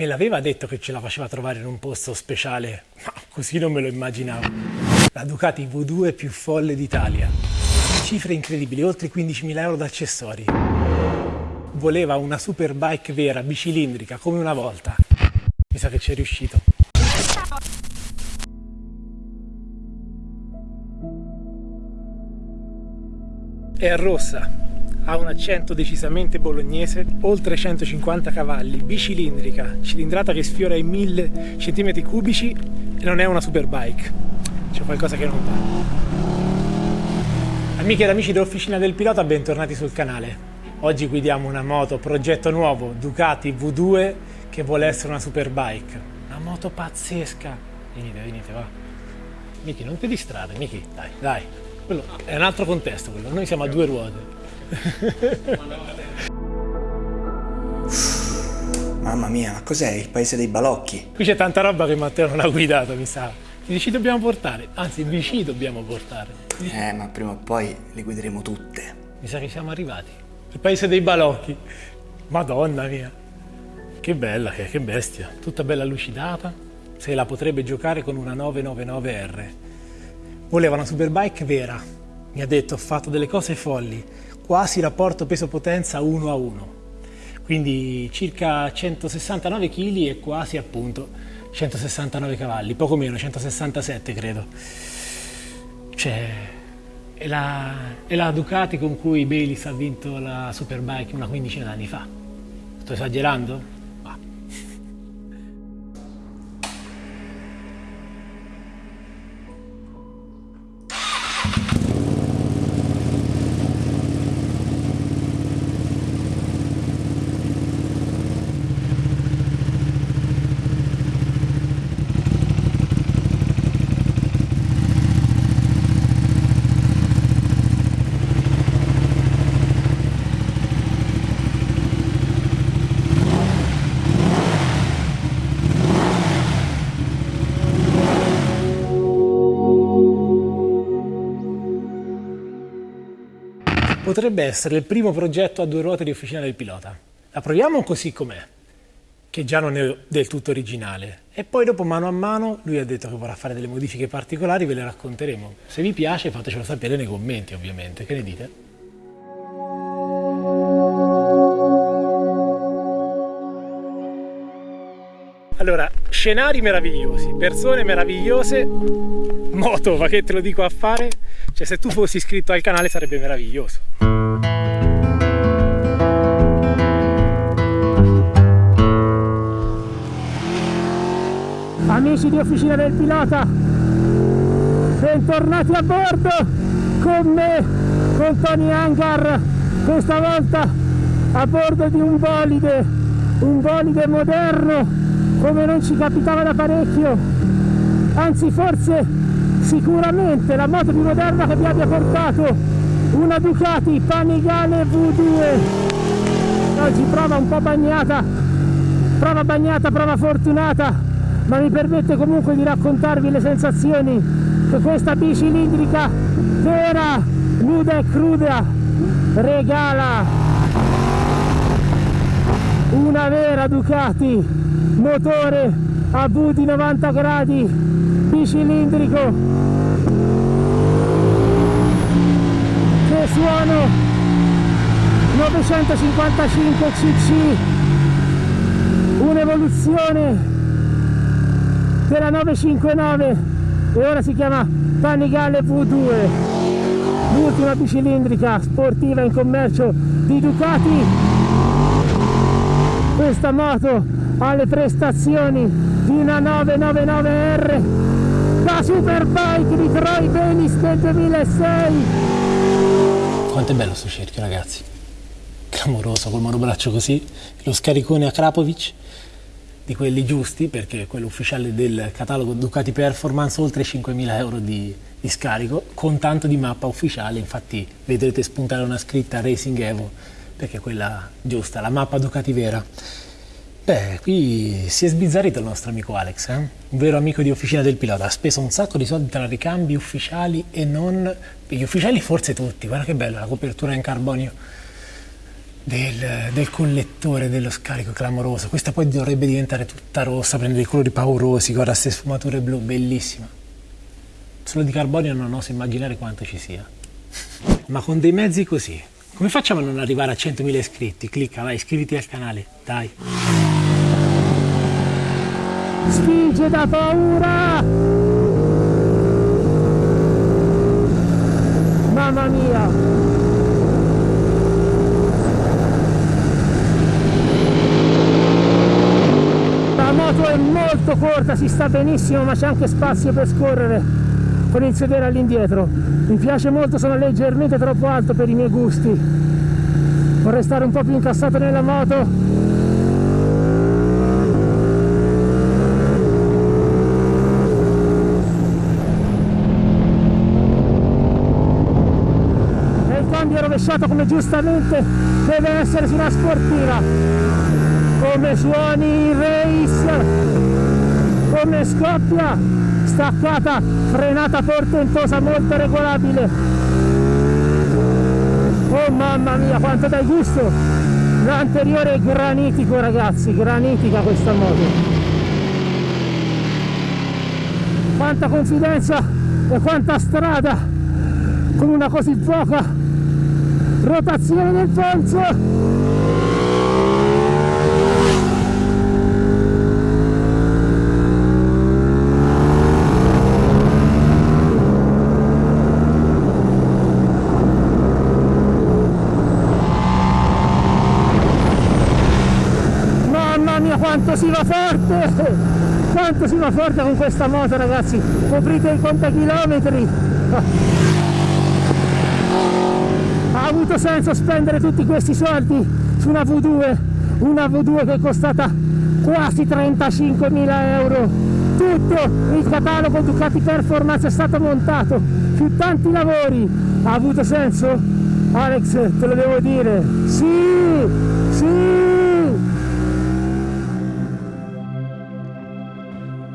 Me l'aveva detto che ce la faceva trovare in un posto speciale, ma così non me lo immaginavo. La Ducati V2 più folle d'Italia. Cifre incredibili, oltre 15.000 euro d'accessori. Voleva una superbike vera, bicilindrica, come una volta. Mi sa che ci è riuscito. È rossa, ha un accento decisamente bolognese, oltre 150 cavalli, bicilindrica, cilindrata che sfiora i 1000 cm cubici e non è una superbike. C'è qualcosa che non va. Amiche ed amici dell'Officina del Pilota, bentornati sul canale. Oggi guidiamo una moto, progetto nuovo, Ducati V2 che vuole essere una superbike. Una moto pazzesca. Venite, venite, va. Miki, non ti distrarre, Miki, dai, dai. Quello è un altro contesto quello, noi siamo a due ruote. Mamma mia, ma cos'è il paese dei balocchi? Qui c'è tanta roba che Matteo non ha guidato, mi sa. Che ci dobbiamo portare, anzi vi dobbiamo portare. Eh, ma prima o poi le guideremo tutte. Mi sa che siamo arrivati. Il paese dei balocchi. Madonna mia. Che bella, che, che bestia. Tutta bella lucidata. Se la potrebbe giocare con una 999R. Voleva una superbike vera. Mi ha detto, ho fatto delle cose folli quasi rapporto peso-potenza 1 a 1, quindi circa 169 kg e quasi appunto 169 cavalli, poco meno, 167 credo. Cioè, è la, è la Ducati con cui Bayliss ha vinto la Superbike una quindicina d'anni fa. Sto esagerando? Potrebbe essere il primo progetto a due ruote di Officina del Pilota. La proviamo così com'è, che già non è del tutto originale, e poi dopo mano a mano lui ha detto che vorrà fare delle modifiche particolari, ve le racconteremo. Se vi piace fatecelo sapere nei commenti ovviamente, che ne dite? Allora, scenari meravigliosi, persone meravigliose, moto, ma che te lo dico a fare? Cioè se tu fossi iscritto al canale sarebbe meraviglioso. Amici di Officina del Pilota, bentornati a bordo con me, con Tony Hangar, questa volta a bordo di un bolide, un bolide moderno come non ci capitava da parecchio, anzi forse sicuramente la moto più moderna che vi abbia portato una Ducati Panigale V2 oggi prova un po' bagnata prova bagnata, prova fortunata ma mi permette comunque di raccontarvi le sensazioni che questa bicilindrica vera, nuda e cruda regala. Una vera Ducati motore a V di 90 gradi bicilindrico. Che suono? 955 cc un'evoluzione della 959 e ora si chiama Panigale V2 l'ultima bicilindrica sportiva in commercio di Ducati. Questa moto ha le prestazioni di una 999R la Superbike di Troy Benis del 2006 quanto è bello sto cerchio ragazzi. Clamoroso col monobraccio così lo scaricone a Krapovic di quelli giusti perché quello ufficiale del catalogo Ducati Performance oltre 5.000 euro di, di, scarico con tanto di mappa ufficiale. Infatti vedrete spuntare una scritta Racing Evo perché è quella giusta, la mappa Ducati vera Beh, qui si è sbizzarrito il nostro amico Alex, eh? un vero amico di Officina del Pilota, ha speso un sacco di soldi tra ricambi ufficiali e non... Gli ufficiali forse tutti, guarda che bella la copertura in carbonio. del, del, collettore dello scarico clamoroso. Questa poi dovrebbe diventare tutta rossa, prendere i colori paurosi, guarda queste sfumature blu, bellissima. Solo di carbonio non oso immaginare quanto ci sia. Ma con dei mezzi così, come facciamo a non arrivare a 100.000 iscritti? Clicca, vai, iscriviti al canale, dai. Spinge da paura! Mamma mia! moto è molto corta, si sta benissimo ma c'è anche spazio per scorrere con il sedere all'indietro. Mi piace molto, sono leggermente troppo alto per i miei gusti. Vorrei stare un po' più incassato nella moto. E il rovesciato come giustamente deve essere su una sportiva come suoni il race come scoppia staccata frenata portentosa molto regolabile. Oh mamma mia quanto dai gusto! L'anteriore granitico ragazzi granitica questa moto. Quanta confidenza e quanta strada con una così poca rotazione del polso quanto si va forte! Quanto si va forte con questa moto ragazzi! Coprite i contachilometri ha avuto senso spendere tutti questi soldi su una V2 una V2 che è costata quasi 35.000 euro tutto il catalogo Ducati Performance è stato montato più tanti lavori ha avuto senso? Alex te lo devo dire sì sì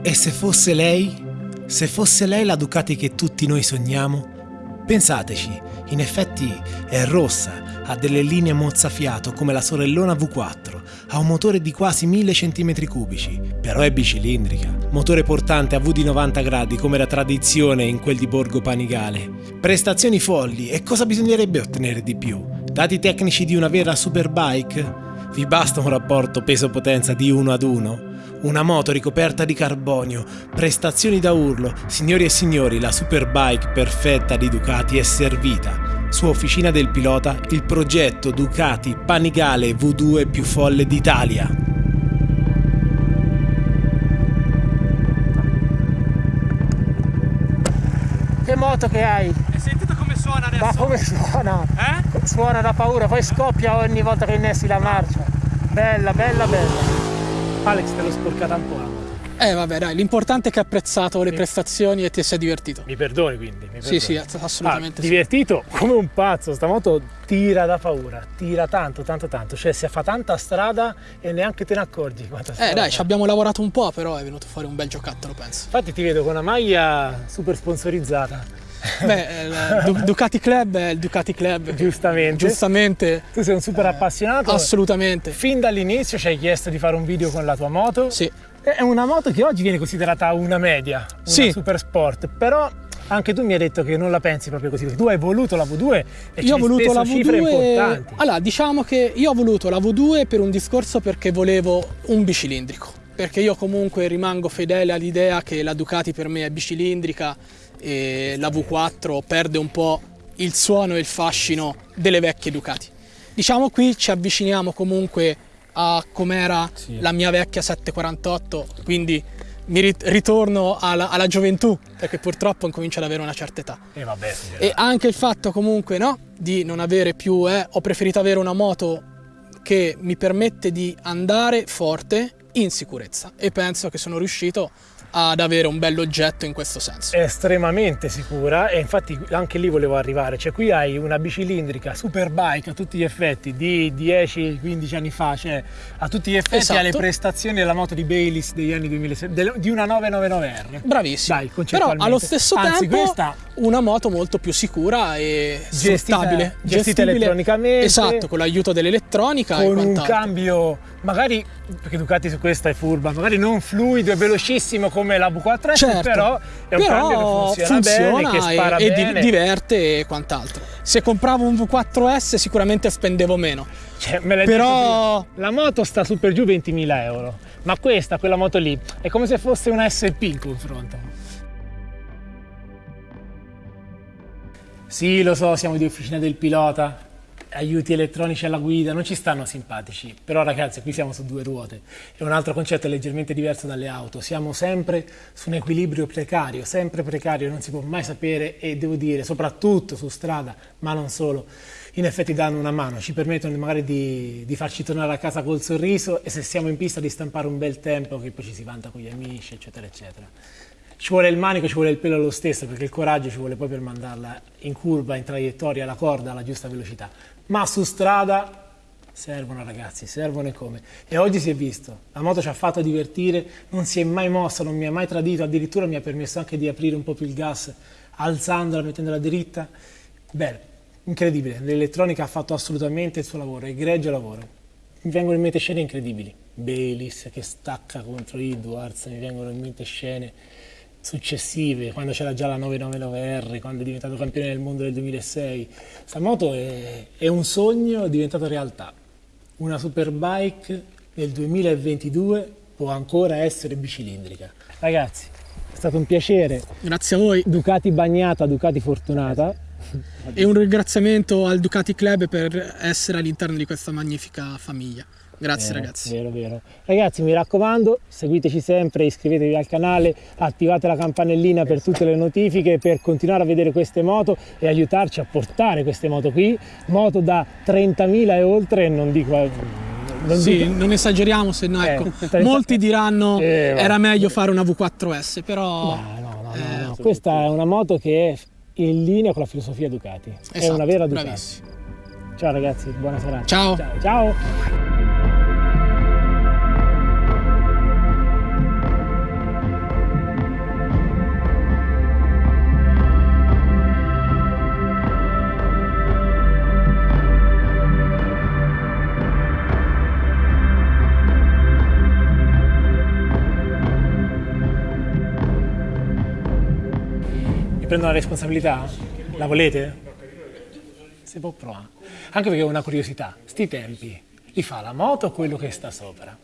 E se fosse lei? Se fosse lei la Ducati che tutti noi sogniamo? Pensateci, in effetti è rossa, ha delle linee mozzafiato come la sorellona V4, ha un motore di quasi 1000 cm3, però è bicilindrica, motore portante a V di 90 gradi come la tradizione in quel di Borgo Panigale. Prestazioni folli e cosa bisognerebbe ottenere di più? Dati tecnici di una vera superbike? Vi basta un rapporto peso-potenza di 1 ad 1? Una moto ricoperta di carbonio, prestazioni da urlo, signori e signori, la superbike perfetta di Ducati è servita. Su Officina del Pilota, il progetto Ducati Panigale V2 più folle d'Italia. Che moto che hai? Hai sentito come suona adesso? Ma come suona? Eh? Suona da paura, poi scoppia ogni volta che innesti la marcia. Bella, bella, bella. Alex te l'ho sporcata un po' la moto. Eh vabbè dai, l'importante è che hai apprezzato le prestazioni e ti sei divertito. Mi perdoni quindi? Mi perdoni. Sì, sì, assolutamente ah, sì. Divertito come un pazzo, sta moto tira da paura, tira tanto, tanto, tanto. Cioè si fa tanta strada e neanche te ne accorgi. Eh dai, ci abbiamo lavorato un po', però è venuto fuori un bel giocattolo, penso. Infatti ti vedo con una maglia super sponsorizzata. Beh, il Ducati Club è il Ducati Club. Giustamente. Giustamente. Tu sei un super eh, appassionato. Assolutamente. Fin dall'inizio ci hai chiesto di fare un video con la tua moto. Sì. È una moto che oggi viene considerata una media, una sì. super sport, però anche tu mi hai detto che non la pensi proprio così, tu hai voluto la V2 e io ho voluto la V2 cifre importanti. Allora, diciamo che io ho voluto la V2 per un discorso perché volevo un bicilindrico, perché io comunque rimango fedele all'idea che la Ducati per me è bicilindrica e la V4 perde un po' il suono e il fascino delle vecchie Ducati. Diciamo qui ci avviciniamo comunque a com'era sì. la mia vecchia 748, quindi mi ritorno alla, alla, gioventù, perché purtroppo incomincio ad avere una certa età. E, vabbè, e anche il fatto comunque no, di non avere più, eh, ho preferito avere una moto che mi permette di andare forte in sicurezza e penso che sono riuscito ad avere un bell'oggetto in questo senso. È estremamente sicura e infatti anche lì volevo arrivare, cioè qui hai una bicilindrica superbike a tutti gli effetti di 10-15 anni fa, cioè a tutti gli effetti Esatto. ha le prestazioni della moto di Bayliss degli anni 2006, del- di una 999R. Bravissimo. Dai, Però allo stesso Anzi, tempo questa una moto molto più sicura e Gestita- sfruttabile. gestita elettronicamente. Esatto, con l'aiuto dell'elettronica e con un cambio magari perché Ducati su questa è furba magari non fluido e velocissimo come la V4S Certo, però è un cambio che funziona, bene che spara e, e bene diverte e quant'altro. Se compravo un V4S sicuramente spendevo meno. Cioè, me l'hai Però- detto la moto sta su per giù 20.000 euro ma questa quella moto lì è come se fosse una SP in confronto sì lo so siamo di officina del pilota aiuti elettronici alla guida non ci stanno simpatici. Però ragazzi qui siamo su due ruote. E un altro concetto è leggermente diverso dalle auto. Siamo sempre su un equilibrio precario sempre precario non si può mai sapere e devo dire soprattutto su strada ma non solo in effetti danno una mano, ci permettono magari di, di farci tornare a casa col sorriso e se siamo in pista di stampare un bel tempo che poi ci si vanta con gli amici, eccetera, eccetera. Ci vuole il manico, ci vuole il pelo lo stesso, perché il coraggio ci vuole poi per mandarla in curva, in traiettoria, alla corda, alla giusta velocità. Ma su strada servono ragazzi, servono e come. E oggi si è visto, la moto ci ha fatto divertire, non si è mai mossa, non mi ha mai tradito, addirittura mi ha permesso anche di aprire un po' più il gas, alzandola, mettendola dritta. Bene, incredibile, l'elettronica ha fatto assolutamente il suo lavoro, egregio lavoro. Mi vengono in mente scene incredibili, Bayliss che stacca contro Edwards, mi vengono in mente scene successive, quando c'era già la 999R, quando è diventato campione del mondo nel 2006. Questa moto è, è un sogno diventato realtà. Una superbike nel 2022 può ancora essere bicilindrica. Ragazzi, è stato un piacere. Grazie a voi Ducati bagnata, Ducati fortunata. e un ringraziamento al Ducati Club per essere all'interno di questa magnifica famiglia. Grazie Vero, ragazzi. Vero, vero. Ragazzi, mi raccomando, seguiteci sempre, iscrivetevi al canale, attivate la campanellina per tutte le notifiche per continuare a vedere queste moto e aiutarci a portare queste moto qui. Moto da 30.000 e oltre, non dico. Non Sì, dico- non esageriamo, se no Eh, ecco, molti diranno Eh, era meglio fare una V4S, però No, no, no, Eh, no. Questa è una moto che è in linea con la filosofia Ducati. è esatto, una vera Ducati. bravissimo. Ciao ragazzi, buona serata. Ciao. Ciao. ciao. Prendo la responsabilità? La volete? Si può provare. Anche perché ho una curiosità. Sti tempi li fa la moto o quello che sta sopra?